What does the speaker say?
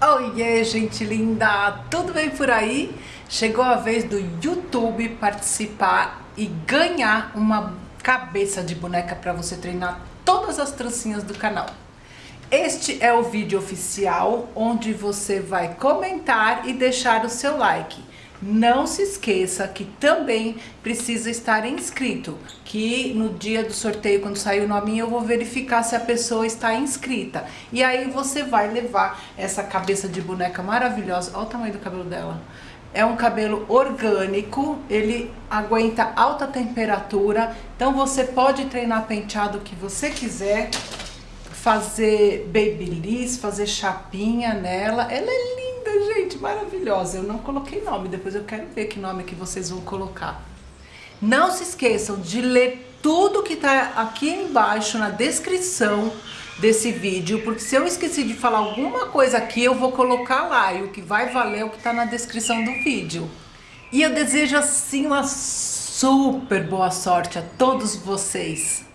Oiê, gente linda! Tudo bem por aí? Chegou a vez do YouTube participar e ganhar uma cabeça de boneca para você treinar todas as trancinhas do canal. Este é o vídeo oficial onde você vai comentar e deixar o seu like. Não se esqueça que também precisa estar inscrito, que no dia do sorteio, quando sair o nome, eu vou verificar se a pessoa está inscrita. E aí você vai levar essa cabeça de boneca maravilhosa. Olha o tamanho do cabelo dela. É um cabelo orgânico, ele aguenta alta temperatura, então você pode treinar penteado que você quiser, fazer babyliss, fazer chapinha nela. Ela é linda maravilhosa. Eu não coloquei nome, depois eu quero ver que nome que vocês vão colocar. Não se esqueçam de ler tudo que tá aqui embaixo na descrição desse vídeo, porque se eu esqueci de falar alguma coisa aqui, eu vou colocar lá, e o que vai valer é o que tá na descrição do vídeo. E eu desejo assim uma super boa sorte a todos vocês.